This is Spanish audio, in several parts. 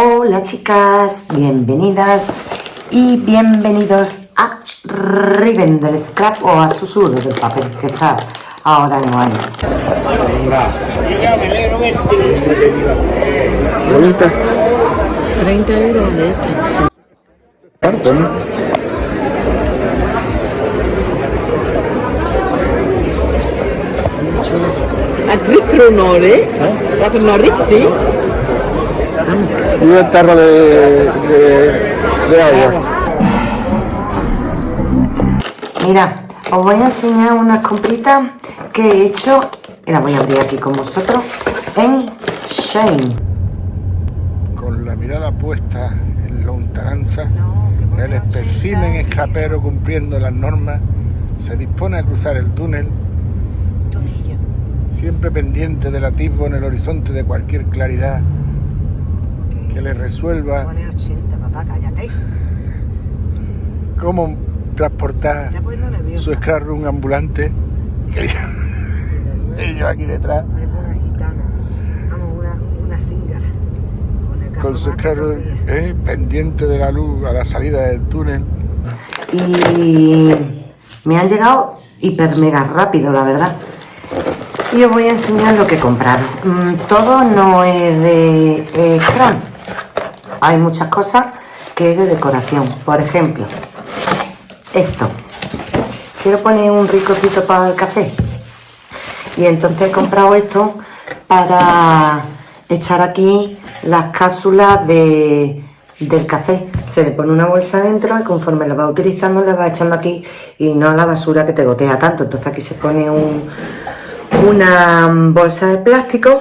Hola chicas, bienvenidas y bienvenidos a Riven del Scrap o a Susurro del Papel que está ahora en año. 30 euros de este. Harto, ¿no? Tror tror det. Jag tror nog riktigt. Y un tarro de, de, de agua. Mira, os voy a enseñar unas compritas que he hecho y las voy a abrir aquí con vosotros en Shane. Con la mirada puesta en lontananza, el espécimen escrapero cumpliendo las normas se dispone a cruzar el túnel, siempre pendiente del atisbo en el horizonte de cualquier claridad que le resuelva Pone 80, papá, cállate. cómo transportar su scrap room ambulante. Y yo aquí detrás Parece una gitana. Vamos, una, una zingara. Una con su todavía. eh, pendiente de la luz a la salida del túnel. y me han llegado hiper mega rápido, la verdad. Y os voy a enseñar lo que he comprado. Mm, todo no es de eh. Hay muchas cosas que es de decoración. Por ejemplo, esto. Quiero poner un ricocito para el café. Y entonces he comprado esto para echar aquí las cápsulas de, del café. Se le pone una bolsa dentro y conforme la va utilizando le va echando aquí y no a la basura que te gotea tanto. Entonces aquí se pone un- una bolsa de plástico.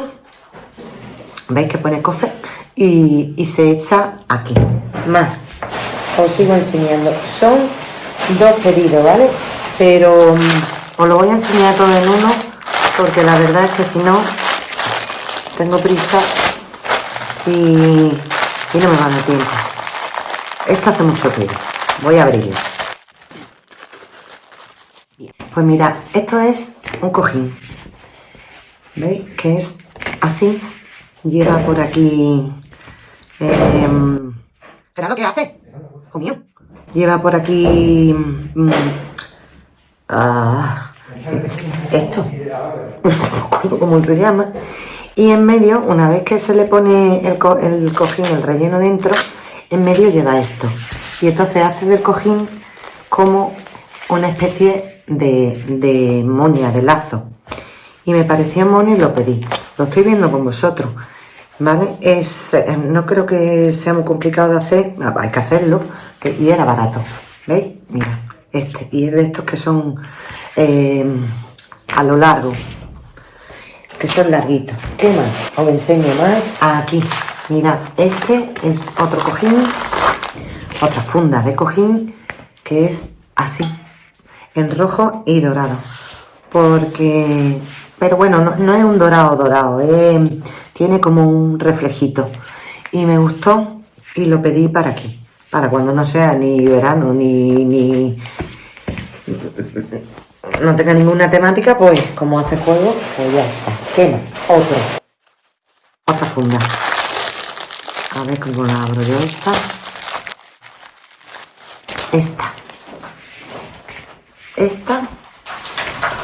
¿Veis que pone café? Y, se echa aquí. Más. Os sigo enseñando. Son dos pedidos, ¿vale? Pero mm, os lo voy a enseñar todo en uno porque la verdad es que si no tengo prisa y, y no me va a dar tiempo. Esto hace mucho ruido. Voy a abrirlo. Pues mira, esto es un cojín. ¿Veis? Que es así. Lleva por aquí... ¿Pero qué hace? Comió. Lleva por aquí... mm, ah, esto. No me acuerdo cómo se llama. Y en medio, una vez que se le pone el, co- el cojín, el relleno dentro, en medio lleva esto. Y entonces hace del cojín como una especie de, de de lazo. Y me parecía mono y lo pedí. Lo estoy viendo con vosotros. ¿Vale? Es, eh, no creo que sea muy complicado de hacer. Ah, Hay que hacerlo. que- y era barato. ¿Veis? Mira, este. Y es de estos que son eh, a lo largo. Que son larguitos. ¿Qué más? Os enseño más. Aquí. Mira, este es otro cojín. Otra funda de cojín. Que es así. En rojo y dorado. Porque... Pero bueno, no, no es un dorado dorado. es- tiene como un reflejito. Y me gustó y lo pedí para aquí. Para cuando no sea ni verano ni, ni no tenga ninguna temática, pues como hace juego, pues ya está. ¿Qué más? Otro. Otra funda. A ver cómo la abro yo esta. Esta. Esta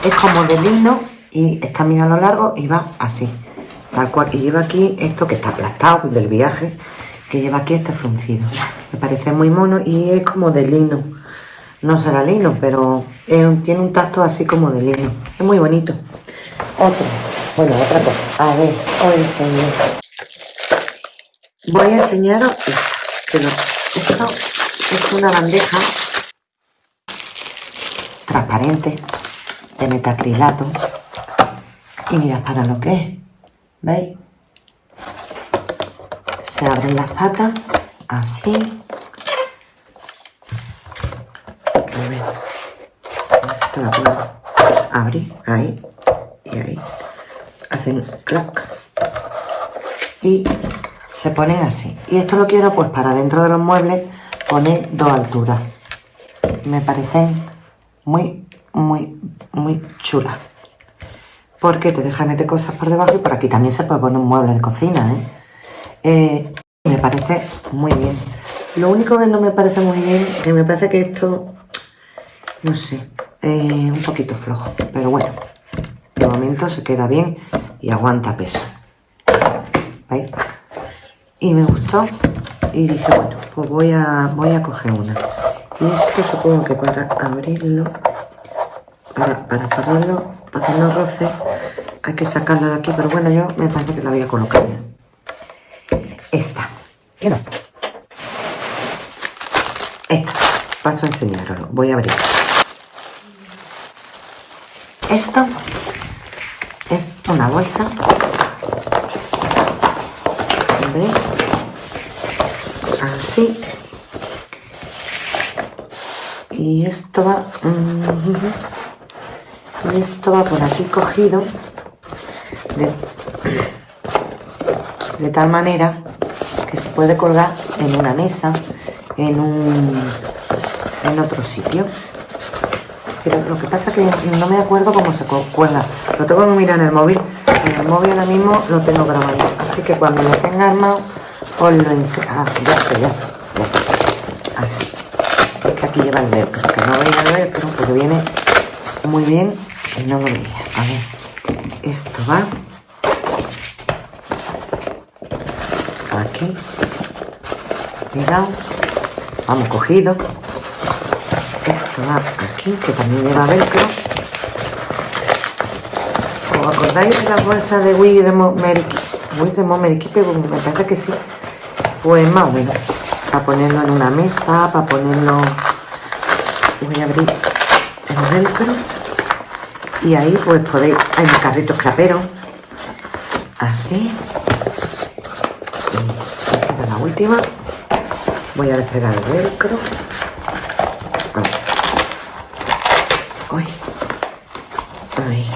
es como de lino y está a lo largo y va así. Tal cual. Y lleva aquí esto que está aplastado del viaje, que lleva aquí este fruncido. Me parece muy mono y es como de lino. No será lino, pero tiene un tacto así como de lino. Es muy bonito. Otro. Bueno, otra cosa. A ver, os enseño. Voy a enseñaros esto. lo- esto es una bandeja transparente de metacrilato. Y mirad para lo que es. ¿Veis? Se abren las patas así. A ver. Esta la puedo abrir ahí y ahí. Hacen clac. Y se ponen así. Y esto lo quiero pues para dentro de los muebles poner dos alturas. Me parecen muy, muy, muy chulas. Porque te deja meter cosas por debajo y por aquí también se puede poner un mueble de cocina, ¿eh? Eh, me parece muy bien. Lo único que no me parece muy bien, que me parece que esto, no sé, eh, un poquito flojo. Pero bueno, de momento se queda bien y aguanta peso. ¿Veis? Y me gustó y dije, bueno, pues voy a, voy a coger una. Y esto supongo que para abrirlo, para, para cerrarlo, para que no roce, hay que sacarlo de aquí. Pero bueno, yo me parece que la voy a colocar. Esta. ¿Qué no? Esta. Paso a enseñaroslo. Voy a abrir. Esto es una bolsa. ¿Veis? Así. Y esto va... mm, Y esto va por aquí cogido. De, tal manera que se puede colgar en una mesa, en un en otro sitio. Pero lo que pasa es que no me acuerdo cómo se cu- cuelga. Lo tengo que mirar en el móvil. En el móvil ahora mismo lo tengo grabado. Así que cuando lo tenga armado, os lo enseño. Ah, ya sé, ya sé. Así. Es que aquí lleva el velcro. Que no veía el velcro porque viene muy bien no lo veía. A ver. Esto va aquí. Pegado. Vamos cogido. Esto va aquí, que también lleva velcro. ¿Os acordáis de la bolsa de Wigremo Wigremo Meriquipe? Me parece que sí. Pues más o menos. Para ponerlo en una mesa, para ponerlo... Voy a abrir el velcro. Y ahí pues podéis... Hay un carrito escrapero. Así. Esta es la última. Voy a despegar el velcro. Uy. Ahí.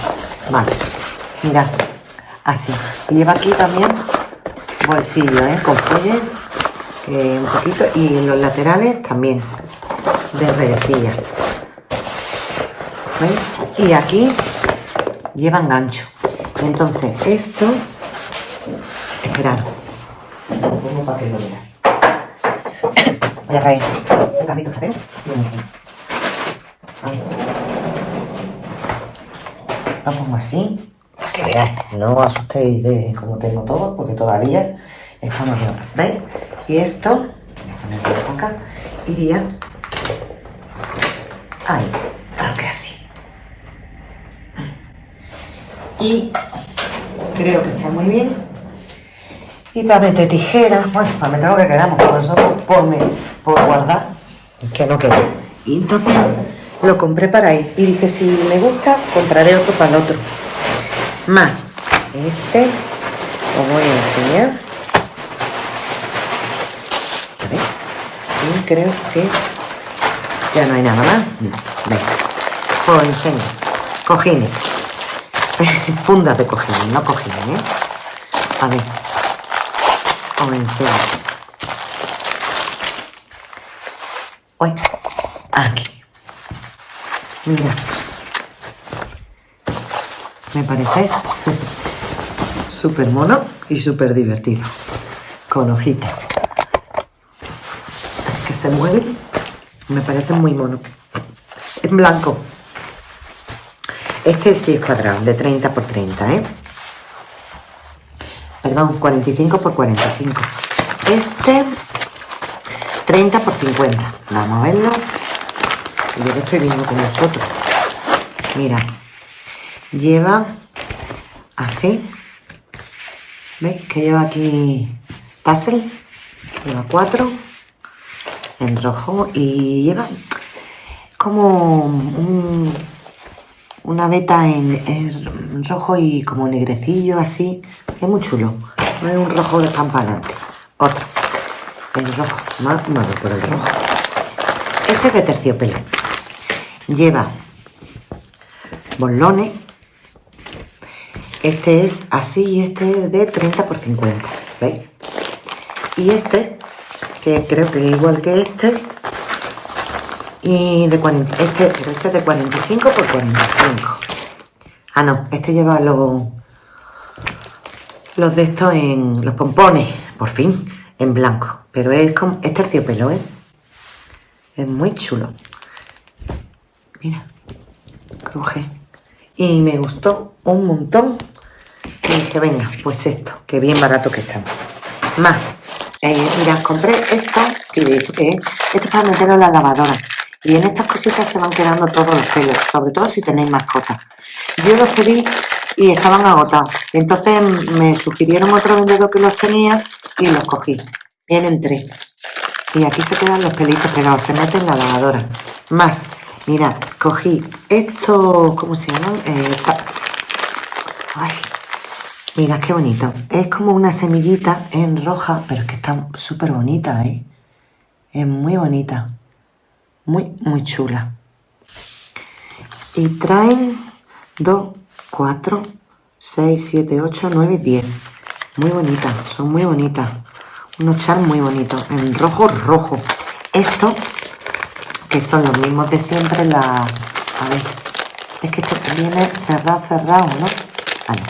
Vale. Mirad. Así. Y lleva aquí también bolsillo, ¿eh? Con fuelle. un poquito. Y los laterales también. De redecilla. ¿Veis? Y aquí llevan gancho. Entonces, esto. Esperad. Lo pongo para que lo veáis. Voy a y un así. Ahí. Lo pongo así. Que veáis, no os asustéis de cómo tengo todo, porque todavía estamos obra. ¿Veis? Y esto, voy a ponerlo acá, iría ahí, tal que así. Y creo que está muy bien. Y para meter tijeras, bueno, para meter lo que queramos, por eso por, me- por guardar, que no quede. Y entonces lo compré para ir. Y dije, si me gusta, compraré otro para el otro. Más este, os voy a enseñar. A ver. Y creo que ya no hay nada más. No, venga. Os enseño. Cojines. Fundas de cojines, no cojines, ¿eh? A ver. Os enseño. Uy, aquí. Mira. Me parece súper mono y súper divertido. Con hojitas. Que se mueven. Me parece muy mono. En blanco. Este sí es cuadrado, de 30 por 30, ¿eh? Perdón, 45 por 45. Este, 30 por 50. Vamos a verlo. Yo que estoy viendo con vosotros. Mira, lleva así. ¿Veis? Que lleva aquí tassel. Lleva cuatro en rojo y lleva como un- una veta en, en rojo y como negrecillo así. Es muy chulo. No es un rojo de campalante. Otro. El rojo. Más no por el rojo. Este es de terciopelo. Lleva bolones. Este es así y este es de 30 por 50. ¿Veis? Y este, que creo que es igual que este, y de 40, este, pero este es de 45 por 45. Ah, no, este lleva los, los de estos en los pompones, por fin, en blanco. Pero es, como, es terciopelo, ¿eh? Es muy chulo. Mira, cruje. Y me gustó un montón. Y dije, venga, pues esto, que bien barato que está. Más. Eh, mira, compré esto, y eh, esto es para meterlo en la lavadora. Y en estas cositas se van quedando todos los pelos, sobre todo si tenéis mascotas. Yo los pedí y estaban agotados. Entonces me sugirieron otro vendedor que los tenía y los cogí. Vienen tres. Y aquí se quedan los pelitos pegados, se meten en la lavadora. Más, mira, cogí esto, ¿cómo se llama? Eh, ay, mira qué bonito. Es como una semillita en roja, pero es que está súper bonita, ¿eh? Es muy bonita. Muy, muy chula. Y traen dos 4, 6, 7, 8, 9, 10. Muy bonitas, son muy bonitas. Unos char muy bonitos, en rojo, rojo. Esto, que son los mismos de siempre, la... A ver, es que esto viene cerrado, cerrado, ¿no? Vale.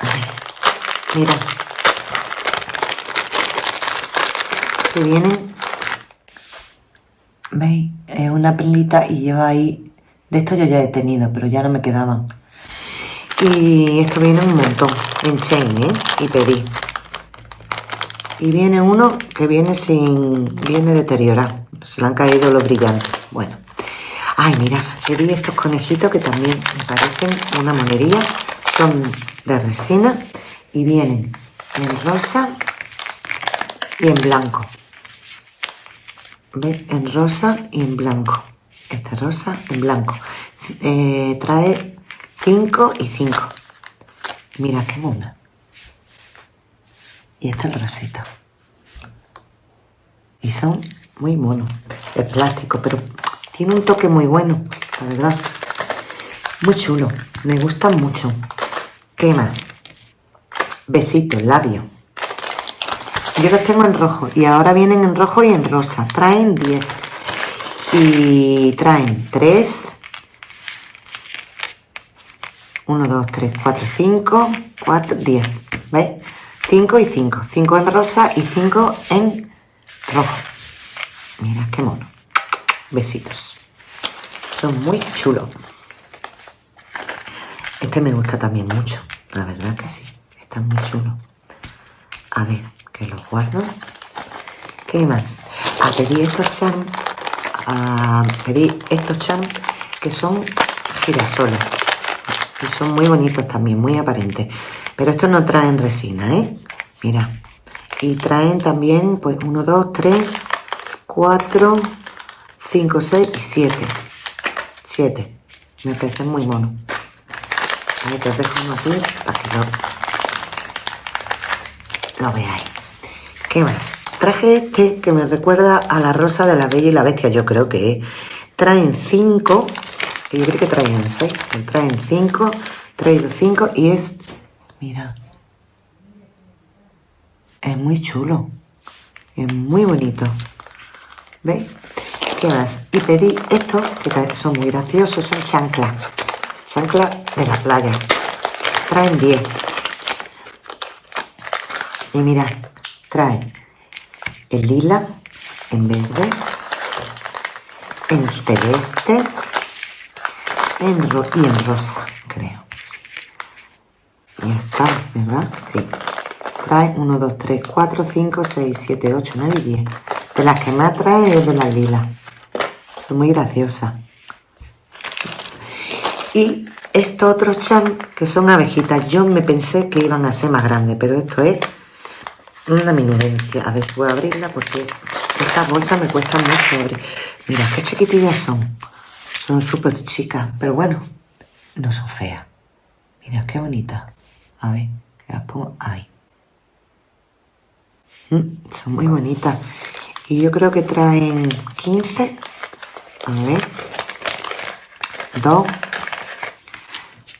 A ver, mira. Que vienen... ¿Veis? Es una pelita y lleva ahí... De esto yo ya he tenido, pero ya no me quedaban. Y esto viene un montón en chain, ¿eh? Y pedí. Y viene uno que viene sin... Viene deteriorado. Se le han caído los brillantes. Bueno. Ay, mira, pedí estos conejitos que también me parecen una monería. Son de resina y vienen en rosa y en blanco. En rosa y en blanco. Este rosa en blanco. Eh, trae 5 y 5. Mira qué mona. Y este es el rosito. Y son muy monos. Es plástico, pero tiene un toque muy bueno, la verdad. Muy chulo. Me gustan mucho. ¿Qué más? Besitos, labio. Yo los tengo en rojo y ahora vienen en rojo y en rosa. Traen 10. Y traen 3, 1, 2, 3, 4, 5, 4, 10. ¿Veis? 5 y 5. 5 en rosa y 5 en rojo. Mira qué mono. Besitos. Son muy chulos. Este me gusta también mucho. La verdad que sí. Está muy chulo. A ver, que los guardo. ¿Qué más? A pedir estos chan. A pedir estos chan que son girasoles son muy bonitos también, muy aparentes. Pero estos no traen resina, ¿eh? Mira. Y traen también, pues, 1, 2, 3, 4, 5, 6 y 7. 7. Me parecen muy monos. Ahí te dejo uno aquí para que lo, lo veáis. ¿Qué más? Traje este que me recuerda a la rosa de la bella y la bestia, yo creo que traen 5 yo creo que traen 6, traen 5, traigo 5 y es, mira, es muy chulo, es muy bonito, ¿veis? ¿Qué más? Y pedí estos, que son muy graciosos, son chanclas, chanclas de la playa, traen 10. Y mirad, traen el lila, en verde, en celeste, en y en rosa, creo. Sí. Ya está, ¿verdad? Sí. Trae 1, 2, 3, 4, 5, 6, 7, 8, 9 y 10. De las que más trae es de la lila. Son muy graciosas. Y estos otros chan, que son abejitas, yo me pensé que iban a ser más grandes, pero esto es una minudencia. A ver voy a abrirla porque estas bolsas me cuestan mucho abrir. Mira, qué chiquitillas son. Son súper chicas, pero bueno, no son feas. Mira qué bonita. A ver, las pongo ahí. Mm, son muy bonitas. Y yo creo que traen 15. A ver. 2,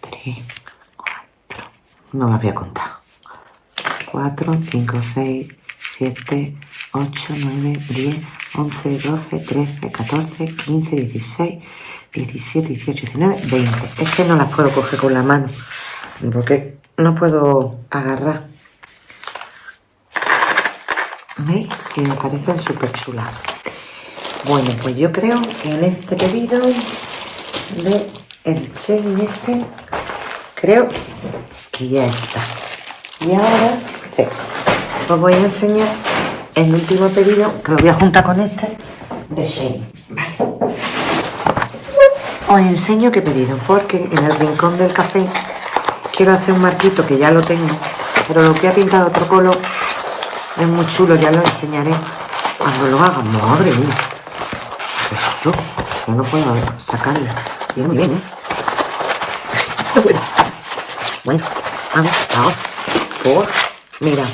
3, 4. No las voy a contar. 4, 5, 6, 7, 8, 9, 10, 11, 12, 13, 14, 15, 16, 17, 18, 19, 20. Es que no las puedo coger con la mano. Porque no puedo agarrar. ¿Veis? Y me parecen súper chulas. Bueno, pues yo creo que en este pedido de el este, creo que ya está. Y ahora, sí, os voy a enseñar el último pedido, que lo voy a juntar con este, de Shane. Os enseño qué pedido, porque en el rincón del café quiero hacer un marquito que ya lo tengo, pero lo que ha pintado otro color es muy chulo, ya lo enseñaré cuando lo haga. Madre mía. Eso, yo no puedo sacarlo. Bien, muy bien, ¿eh? Bueno, vamos, ahora. Por, mira,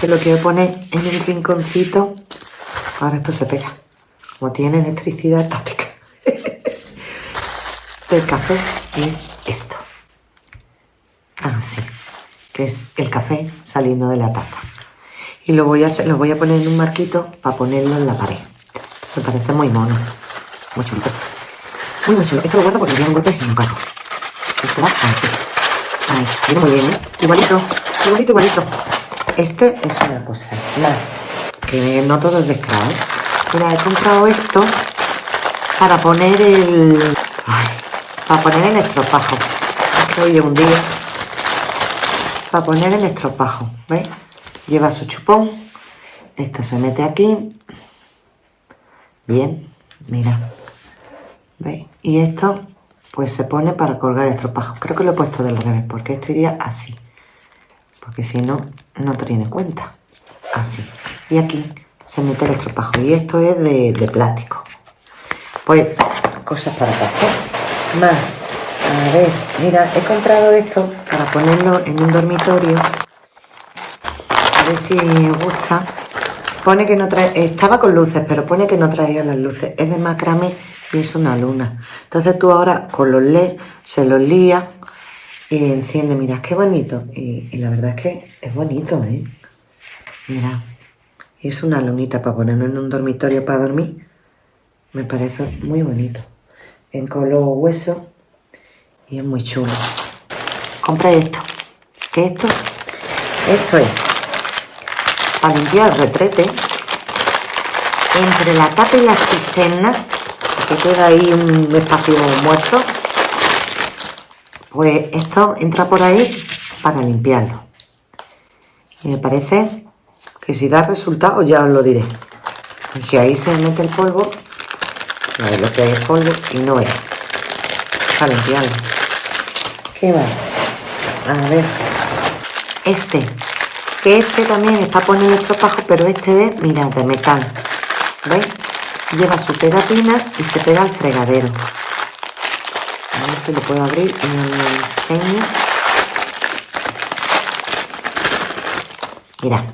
que lo quiero poner en el rinconcito. Ahora esto se pega. Como tiene electricidad estática. del café es esto. Ah, sí. Que es el café saliendo de la taza. Y lo voy a, hacer, lo voy a poner en un marquito para ponerlo en la pared. Me parece muy mono. Muy chulito. Muy, muy chulo. Esto lo guardo porque tiene un golpe en un carro. Esto va así. Ahí. Viene muy bien, ¿eh? Igualito. Igualito, igualito. Este es una cosa más. Que no todo es de ¿eh? Mira, he comprado esto para poner el... Ay, para poner el estropajo. Hoy un día. Para poner el estropajo. ¿Veis? Lleva su chupón. Esto se mete aquí. Bien, mira. ¿Veis? Y esto pues se pone para colgar el estropajo. Creo que lo he puesto del revés porque esto iría así. Porque si no, no te tiene cuenta. Así. Y aquí se mete el estropajo. Y esto es de, plástico. Pues cosas para casa. Más. A ver, mira, he comprado esto para ponerlo en un dormitorio. A ver si os gusta. Pone que no trae, estaba con luces, pero pone que no traía las luces. Es de macramé y es una luna. Entonces tú ahora con los LED se los lía enciende. Mira, qué bonito. Y, la verdad es que es bonito, ¿eh? Mira, es una lunita para ponerlo en un dormitorio para dormir. Me parece muy bonito. En color hueso y es muy chulo. Compré esto. ¿Qué es esto? Esto es para limpiar el retrete entre la tapa y la cisterna que queda ahí un espacio muerto pues esto entra por ahí para limpiarlo y me parece que si da resultado ya os lo diré que ahí se mete el polvo a ver lo que hay polvo y no es para limpiarlo ¿qué más? a ver este que este también está poniendo estropajo, pero este es, mirad, de metal. ¿Veis? Lleva su pegatina y se pega al fregadero. Si lo puedo abrir y lo enseño. Mirad,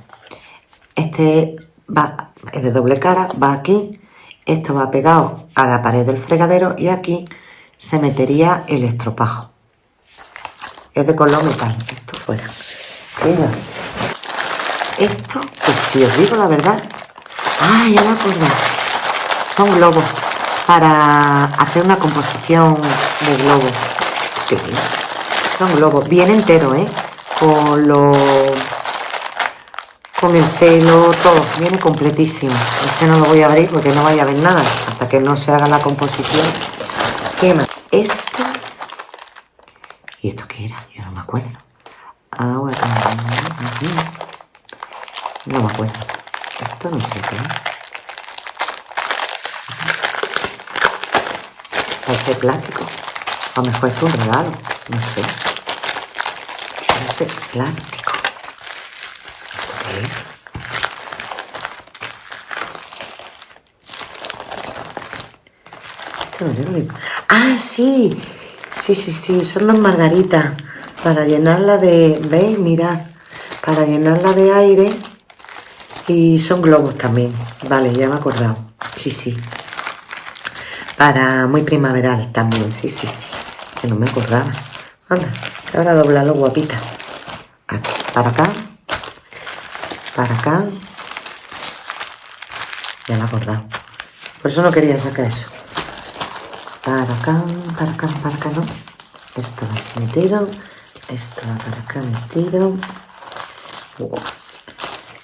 este va, es de doble cara, va aquí, esto va pegado a la pared del fregadero y aquí se metería el estropajo. Es de color metal, esto fuera. Esto, pues si os digo la verdad, ah, ya me acuerdo, son globos para hacer una composición de globos. Son globos, bien entero, ¿eh? Con lo... Con el celo, todo, viene completísimo. Este no lo voy a abrir porque no vaya a ver nada hasta que no se haga la composición. ¿Qué más? Esto... ¿Y esto qué era? Yo no me acuerdo. Agua no me acuerdo. Esto no sé qué Este plástico. A lo mejor es un regalo. No sé. Plástico. ¿Qué es? Sé Ah, sí. Sí, sí, sí. Son dos margaritas. Para llenarla de... ¿Veis? Mirad. Para llenarla de aire y son globos también. Vale, ya me he acordado. Sí, sí. Para muy primaveral también. Sí, sí, sí. Que no me acordaba. Anda, ahora doblarlo guapita. Para acá. Para acá. Ya me he acordado. Por eso no quería sacar eso. Para acá, para acá, para acá, ¿no? Esto va metido. Esto va para acá metido.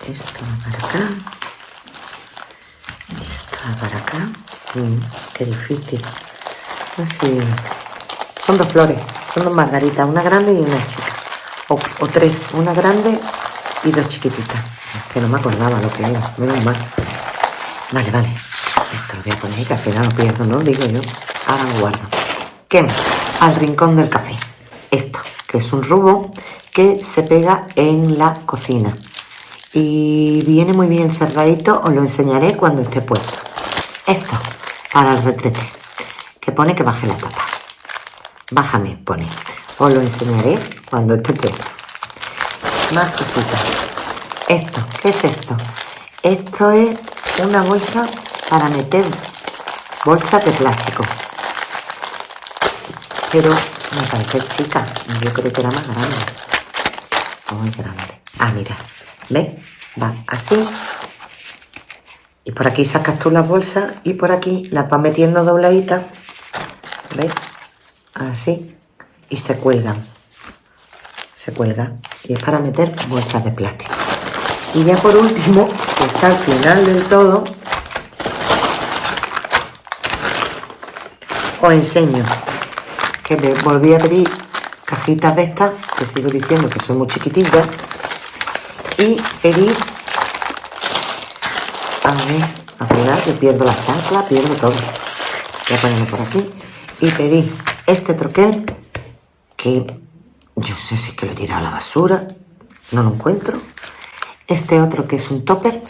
esto va para acá, esto va para acá, qué difícil, así, son dos flores, son dos margaritas, una grande y una chica, o, tres, una grande y dos chiquititas, que no me acordaba lo que era, menos mal, vale, vale, esto lo voy a poner que al final lo pierdo, ¿no? Digo yo, ahora lo guardo, ¿qué más? Al rincón del café, esto, que es un rubo que se pega en la cocina. Y viene muy bien cerradito, os lo enseñaré cuando esté puesto. Esto, para el retrete, que pone que baje la tapa. Bájame, pone. Os lo enseñaré cuando esté puesto. Más cositas. Esto, ¿qué es esto? Esto es una bolsa para meter bolsa de plástico. Pero me parece chica, yo creo que era más grande. Muy grande. Ah, mira, ¿Ves? Va así. Y por aquí sacas tú las bolsas y por aquí las vas metiendo dobladitas. ¿Ves? Así. Y se cuelgan. Se cuelga. Y es para meter bolsas de plástico. Y ya por último, que está al final del todo, os enseño que me volví a pedir cajitas de estas, que sigo diciendo que son muy chiquitillas, y pedí a ver, a final que pierdo la chancla, pierdo todo. Voy a ponerlo por aquí y pedí este troquel que yo sé si que lo he tirado a la basura no lo encuentro. Este otro que es un topper.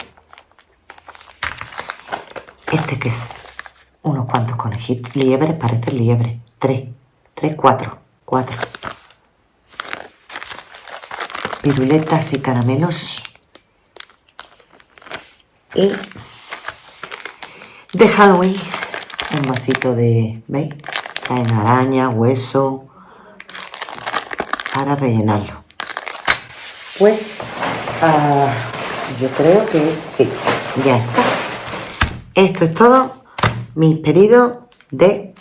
Este que es unos cuantos conejitos. Liebres, parece liebre. Tres, tres, cuatro, cuatro. Piruletas y caramelos. Y de Halloween, un vasito de, ¿veis? En araña, hueso, para rellenarlo. Pues ah, yo creo que sí, ya está. Esto es todo mi pedido de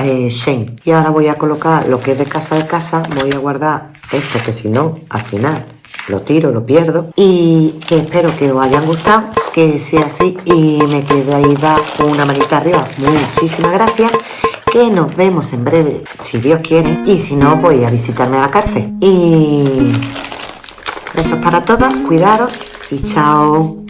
eh, Shane. Y ahora voy a colocar lo que es de casa de casa, voy a guardar esto que si no, al final lo tiro, lo pierdo. Y que espero que os hayan gustado, que sea así y me quedáis una manita arriba. Muchísimas gracias. Que nos vemos en breve, si Dios quiere. Y si no, voy a visitarme a la cárcel. Y eso es para todas. Cuidaros y chao.